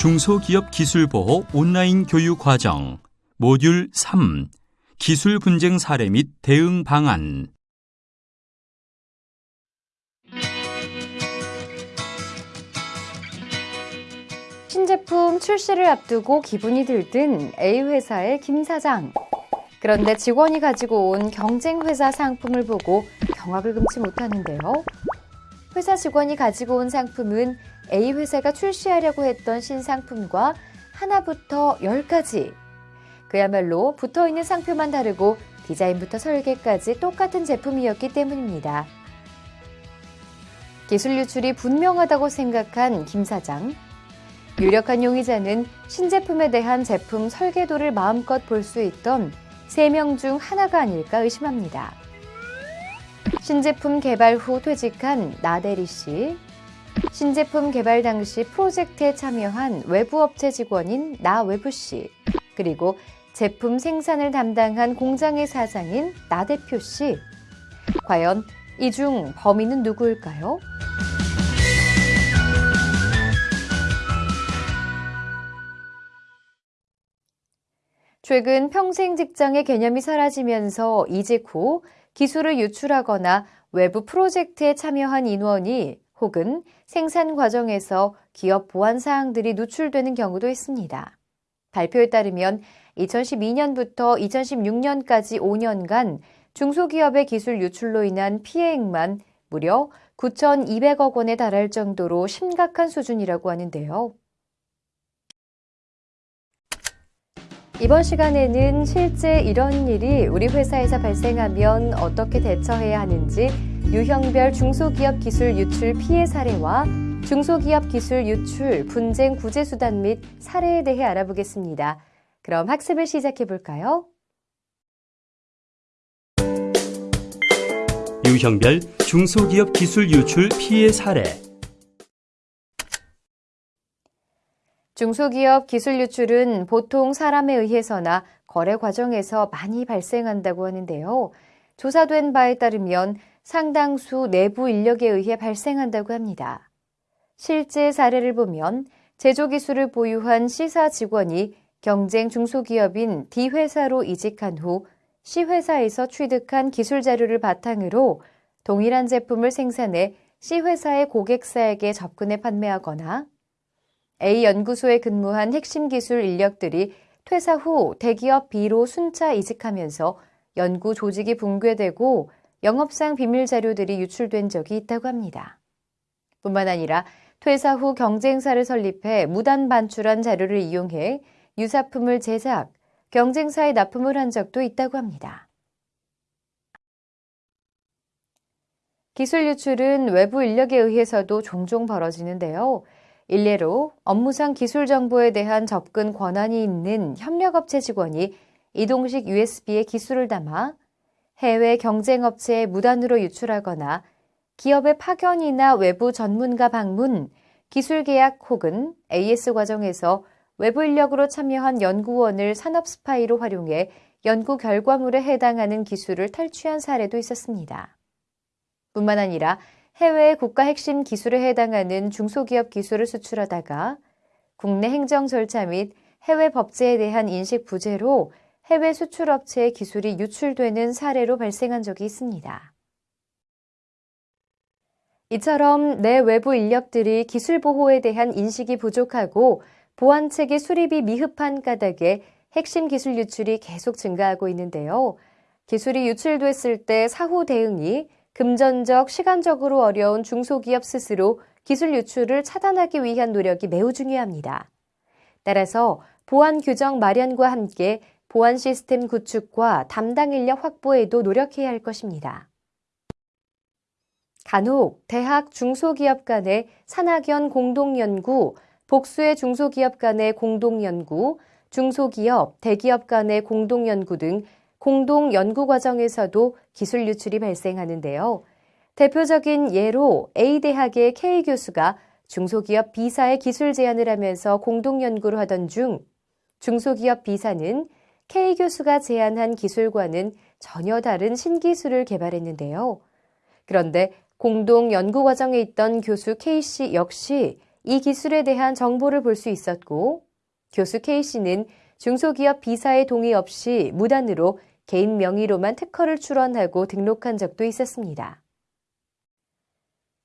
중소기업 기술보호 온라인 교육 과정 모듈 3 기술 분쟁 사례 및 대응 방안 제품 출시를 앞두고 기분이 들뜬 A 회사의 김 사장. 그런데 직원이 가지고 온 경쟁 회사 상품을 보고 경악을 금치 못하는데요. 회사 직원이 가지고 온 상품은 A 회사가 출시하려고 했던 신상품과 하나부터 열까지 그야말로 붙어 있는 상표만 다르고 디자인부터 설계까지 똑같은 제품이었기 때문입니다. 기술 유출이 분명하다고 생각한 김 사장. 유력한 용의자는 신제품에 대한 제품 설계도를 마음껏 볼 수 있던 3명 중 하나가 아닐까 의심합니다. 신제품 개발 후 퇴직한 나대리 씨, 신제품 개발 당시 프로젝트에 참여한 외부 업체 직원인 나외부 씨, 그리고 제품 생산을 담당한 공장의 사장인 나 대표 씨. 과연 이 중 범인은 누구일까요? 최근 평생 직장의 개념이 사라지면서 이직 후 기술을 유출하거나 외부 프로젝트에 참여한 인원이 혹은 생산 과정에서 기업 보안 사항들이 누출되는 경우도 있습니다. 발표에 따르면 2012년부터 2016년까지 5년간 중소기업의 기술 유출로 인한 피해액만 무려 9,200억 원에 달할 정도로 심각한 수준이라고 하는데요. 이번 시간에는 실제 이런 일이 우리 회사에서 발생하면 어떻게 대처해야 하는지 유형별 중소기업 기술 유출 피해 사례와 중소기업 기술 유출 분쟁 구제 수단 및 사례에 대해 알아보겠습니다. 그럼 학습을 시작해 볼까요? 유형별 중소기업 기술 유출 피해 사례 중소기업 기술 유출은 보통 사람에 의해서나 거래 과정에서 많이 발생한다고 하는데요. 조사된 바에 따르면 상당수 내부 인력에 의해 발생한다고 합니다. 실제 사례를 보면 제조 기술을 보유한 C사 직원이 경쟁 중소기업인 D회사로 이직한 후 C회사에서 취득한 기술 자료를 바탕으로 동일한 제품을 생산해 C회사의 고객사에게 접근해 판매하거나 A 연구소에 근무한 핵심 기술 인력들이 퇴사 후 대기업 B로 순차 이직하면서 연구 조직이 붕괴되고 영업상 비밀 자료들이 유출된 적이 있다고 합니다. 뿐만 아니라 퇴사 후 경쟁사를 설립해 무단 반출한 자료를 이용해 유사품을 제작, 경쟁사에 납품을 한 적도 있다고 합니다. 기술 유출은 외부 인력에 의해서도 종종 벌어지는데요. 일례로 업무상 기술 정보에 대한 접근 권한이 있는 협력업체 직원이 이동식 USB에 기술을 담아 해외 경쟁업체에 무단으로 유출하거나 기업의 파견이나 외부 전문가 방문, 기술 계약 혹은 AS 과정에서 외부 인력으로 참여한 연구원을 산업 스파이로 활용해 연구 결과물에 해당하는 기술을 탈취한 사례도 있었습니다. 뿐만 아니라 해외 국가 핵심 기술에 해당하는 중소기업 기술을 수출하다가 국내 행정 절차 및 해외 법제에 대한 인식 부재로 해외 수출업체의 기술이 유출되는 사례로 발생한 적이 있습니다. 이처럼 내 외부 인력들이 기술 보호에 대한 인식이 부족하고 보안체계 수립이 미흡한 까닭에 핵심 기술 유출이 계속 증가하고 있는데요. 기술이 유출됐을 때 사후 대응이 금전적, 시간적으로 어려운 중소기업 스스로 기술 유출을 차단하기 위한 노력이 매우 중요합니다. 따라서 보안 규정 마련과 함께 보안 시스템 구축과 담당 인력 확보에도 노력해야 할 것입니다. 간혹 대학 중소기업 간의 산학연 공동연구, 복수의 중소기업 간의 공동연구, 중소기업, 대기업 간의 공동연구 등 공동 연구 과정에서도 기술 유출이 발생하는데요. 대표적인 예로 A대학의 K 교수가 중소기업 B사에 기술 제안을 하면서 공동 연구를 하던 중 중소기업 B사는 K 교수가 제안한 기술과는 전혀 다른 신기술을 개발했는데요. 그런데 공동 연구 과정에 있던 교수 K씨 역시 이 기술에 대한 정보를 볼 수 있었고 교수 K씨는 중소기업 B사의 동의 없이 무단으로 개인 명의로만 특허를 출원하고 등록한 적도 있었습니다.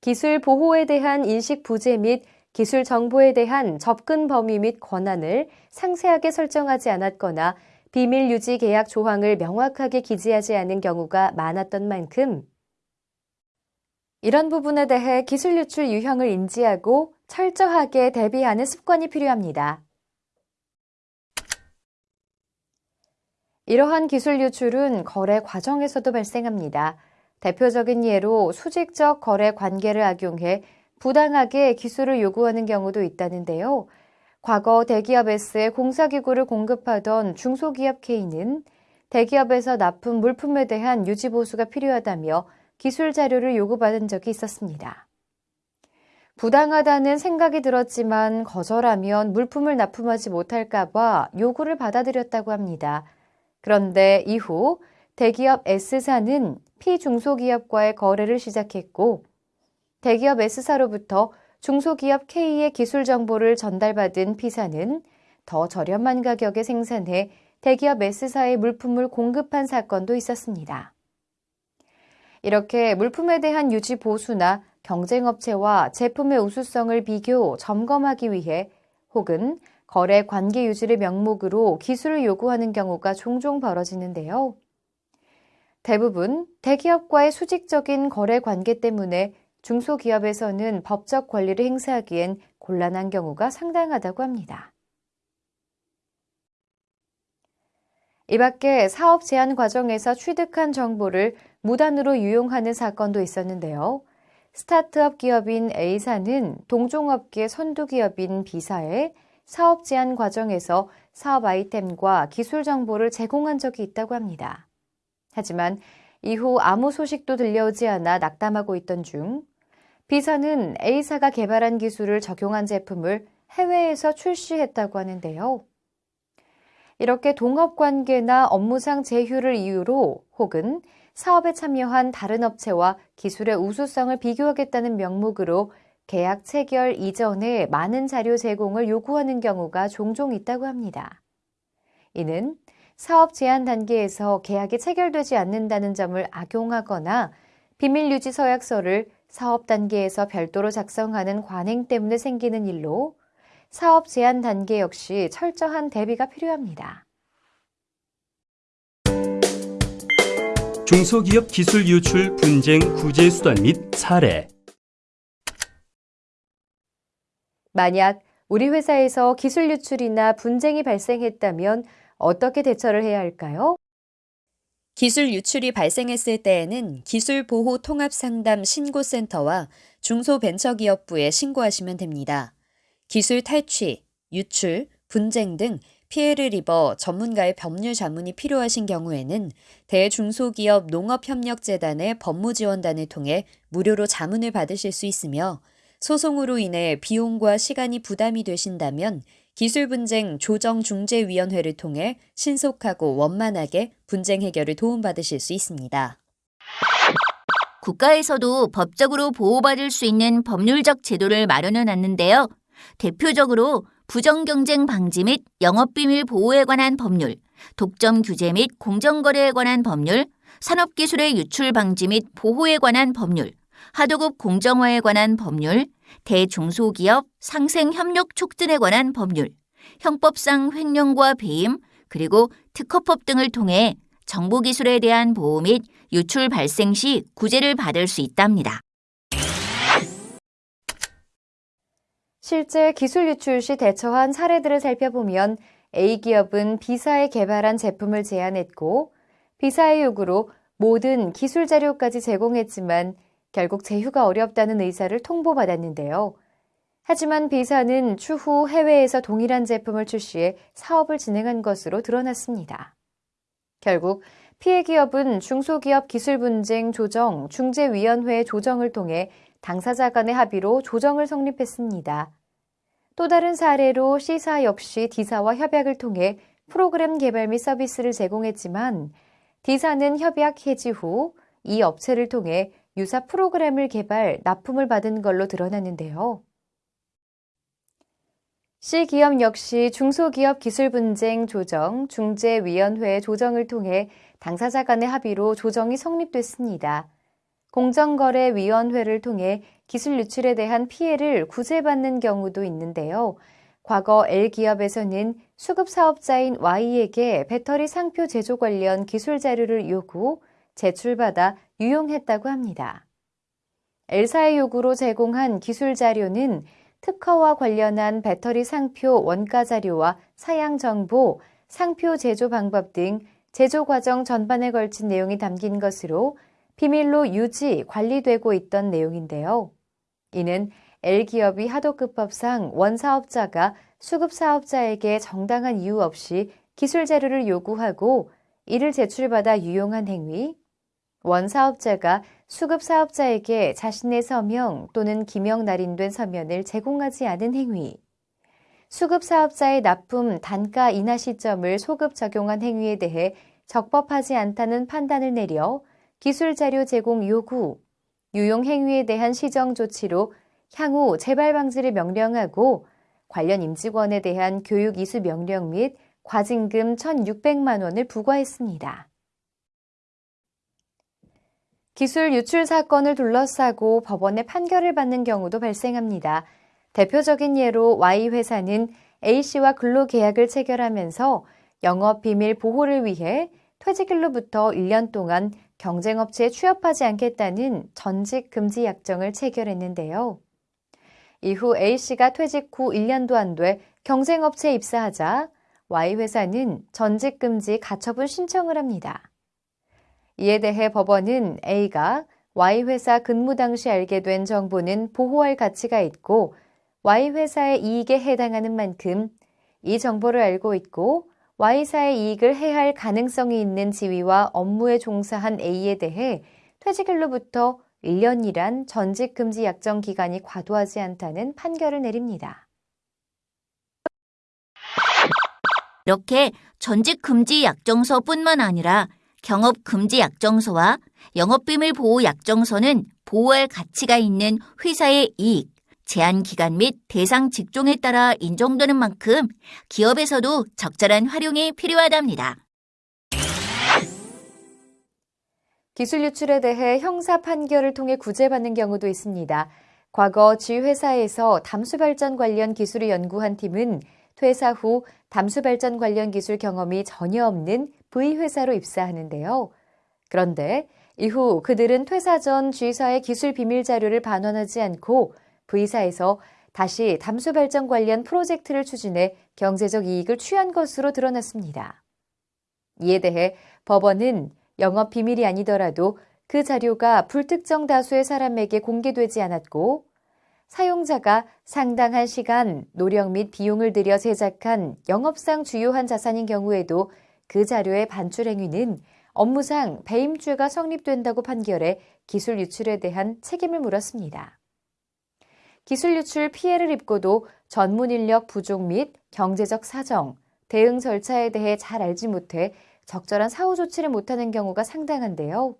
기술 보호에 대한 인식 부재 및 기술 정보에 대한 접근 범위 및 권한을 상세하게 설정하지 않았거나 비밀 유지 계약 조항을 명확하게 기재하지 않은 경우가 많았던 만큼 이런 부분에 대해 기술 유출 유형을 인지하고 철저하게 대비하는 습관이 필요합니다. 이러한 기술 유출은 거래 과정에서도 발생합니다. 대표적인 예로 수직적 거래 관계를 악용해 부당하게 기술을 요구하는 경우도 있다는데요. 과거 대기업 S에 공사기구를 공급하던 중소기업 K는 대기업에서 납품 물품에 대한 유지보수가 필요하다며 기술 자료를 요구받은 적이 있었습니다. 부당하다는 생각이 들었지만 거절하면 물품을 납품하지 못할까봐 요구를 받아들였다고 합니다. 그런데 이후 대기업 S사는 피중소기업과의 거래를 시작했고 대기업 S사로부터 중소기업 K의 기술 정보를 전달받은 P사는 더 저렴한 가격에 생산해 대기업 S사의 물품을 공급한 사건도 있었습니다. 이렇게 물품에 대한 유지 보수나 경쟁업체와 제품의 우수성을 비교, 점검하기 위해 혹은 거래 관계 유지를 명목으로 기술을 요구하는 경우가 종종 벌어지는데요. 대부분 대기업과의 수직적인 거래 관계 때문에 중소기업에서는 법적 권리를 행사하기엔 곤란한 경우가 상당하다고 합니다. 이 밖에 사업 제안 과정에서 취득한 정보를 무단으로 유용하는 사건도 있었는데요. 스타트업 기업인 A사는 동종업계 선두 기업인 B사에 사업 제안 과정에서 사업 아이템과 기술 정보를 제공한 적이 있다고 합니다. 하지만 이후 아무 소식도 들려오지 않아 낙담하고 있던 중 B사는 A사가 개발한 기술을 적용한 제품을 해외에서 출시했다고 하는데요. 이렇게 동업 관계나 업무상 제휴를 이유로 혹은 사업에 참여한 다른 업체와 기술의 우수성을 비교하겠다는 명목으로 계약 체결 이전에 많은 자료 제공을 요구하는 경우가 종종 있다고 합니다. 이는 사업 제한 단계에서 계약이 체결되지 않는다는 점을 악용하거나 비밀 유지 서약서를 사업 단계에서 별도로 작성하는 관행 때문에 생기는 일로 사업 제한 단계 역시 철저한 대비가 필요합니다. 중소기업 기술 유출 분쟁 구제 수단 및 사례 만약 우리 회사에서 기술 유출이나 분쟁이 발생했다면 어떻게 대처를 해야 할까요? 기술 유출이 발생했을 때에는 기술보호 통합상담 신고센터와 중소벤처기업부에 신고하시면 됩니다. 기술 탈취, 유출, 분쟁 등 피해를 입어 전문가의 법률 자문이 필요하신 경우에는 대중소기업 농업협력재단의 법무지원단을 통해 무료로 자문을 받으실 수 있으며 소송으로 인해 비용과 시간이 부담이 되신다면 기술분쟁 조정중재위원회를 통해 신속하고 원만하게 분쟁 해결을 도움받으실 수 있습니다. 국가에서도 법적으로 보호받을 수 있는 법률적 제도를 마련해 놨는데요. 대표적으로 부정경쟁 방지 및 영업비밀 보호에 관한 법률, 독점 규제 및 공정거래에 관한 법률, 산업기술의 유출 방지 및 보호에 관한 법률, 하도급 공정화에 관한 법률, 대중소기업 상생협력 촉진에 관한 법률, 형법상 횡령과 배임, 그리고 특허법 등을 통해 정보기술에 대한 보호 및 유출 발생 시 구제를 받을 수 있답니다. 실제 기술 유출 시 대처한 사례들을 살펴보면 A기업은 B사에 개발한 제품을 제안했고 B사의 요구로 모든 기술 자료까지 제공했지만 결국 제휴가 어렵다는 의사를 통보받았는데요. 하지만 B사는 추후 해외에서 동일한 제품을 출시해 사업을 진행한 것으로 드러났습니다. 결국 피해 기업은 중소기업 기술 분쟁 조정 중재위원회 조정을 통해 당사자 간의 합의로 조정을 성립했습니다. 또 다른 사례로 C사 역시 D사와 협약을 통해 프로그램 개발 및 서비스를 제공했지만 D사는 협약 해지 후 이 업체를 통해 유사 프로그램을 개발, 납품을 받은 걸로 드러났는데요. C기업 역시 중소기업 기술 분쟁 조정 중재위원회 조정을 통해 당사자 간의 합의로 조정이 성립됐습니다. 공정거래위원회를 통해 기술 유출에 대한 피해를 구제받는 경우도 있는데요. 과거 L기업에서는 수급 사업자인 Y에게 배터리 상표 제조 관련 기술 자료를 요구, 제출받아 유용했다고 합니다. L사의 요구로 제공한 기술 자료는 특허와 관련한 배터리 상표 원가 자료와 사양 정보, 상표 제조 방법 등 제조 과정 전반에 걸친 내용이 담긴 것으로 비밀로 유지, 관리되고 있던 내용인데요. 이는 L기업이 하도급법상 원사업자가 수급사업자에게 정당한 이유 없이 기술 자료를 요구하고 이를 제출받아 유용한 행위, 원사업자가 수급사업자에게 자신의 서명 또는 기명 날인된 서면을 제공하지 않은 행위, 수급사업자의 납품 단가 인하 시점을 소급 적용한 행위에 대해 적법하지 않다는 판단을 내려 기술 자료 제공 요구, 유용 행위에 대한 시정 조치로 향후 재발 방지를 명령하고 관련 임직원에 대한 교육 이수 명령 및 과징금 1,600만 원을 부과했습니다. 기술 유출 사건을 둘러싸고 법원의 판결을 받는 경우도 발생합니다. 대표적인 예로 Y회사는 A씨와 근로계약을 체결하면서 영업비밀 보호를 위해 퇴직일로부터 1년 동안 경쟁업체에 취업하지 않겠다는 전직 금지 약정을 체결했는데요. 이후 A씨가 퇴직 후 1년도 안 돼 경쟁업체에 입사하자 Y회사는 전직 금지 가처분 신청을 합니다. 이에 대해 법원은 A가 Y회사 근무 당시 알게 된 정보는 보호할 가치가 있고 Y회사의 이익에 해당하는 만큼 이 정보를 알고 있고 Y사의 이익을 해할 가능성이 있는 지위와 업무에 종사한 A에 대해 퇴직일로부터 1년이란 전직 금지 약정 기간이 과도하지 않다는 판결을 내립니다. 이렇게 전직 금지 약정서뿐만 아니라 경업 금지 약정서와 영업비밀 보호 약정서는 보호할 가치가 있는 회사의 이익, 제한 기간 및 대상 직종에 따라 인정되는 만큼 기업에서도 적절한 활용이 필요하답니다. 기술 유출에 대해 형사 판결을 통해 구제받는 경우도 있습니다. 과거 지 회사에서 담수 발전 관련 기술을 연구한 팀은 퇴사 후 담수 발전 관련 기술 경험이 전혀 없는 V회사로 입사하는데요. 그런데 이후 그들은 퇴사 전 G사의 기술 비밀 자료를 반환하지 않고 V사에서 다시 담수 발전 관련 프로젝트를 추진해 경제적 이익을 취한 것으로 드러났습니다. 이에 대해 법원은 영업 비밀이 아니더라도 그 자료가 불특정 다수의 사람에게 공개되지 않았고 사용자가 상당한 시간, 노력 및 비용을 들여 제작한 영업상 주요한 자산인 경우에도 그 자료의 반출 행위는 업무상 배임죄가 성립된다고 판결해 기술 유출에 대한 책임을 물었습니다. 기술 유출 피해를 입고도 전문 인력 부족 및 경제적 사정, 대응 절차에 대해 잘 알지 못해 적절한 사후 조치를 못하는 경우가 상당한데요.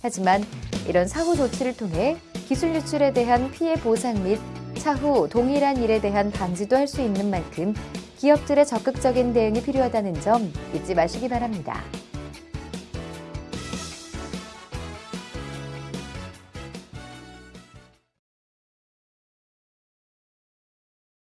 하지만 이런 사후 조치를 통해 기술 유출에 대한 피해 보상 및 차후 동일한 일에 대한 방지도 할 수 있는 만큼 기업들의 적극적인 대응이 필요하다는 점 잊지 마시기 바랍니다.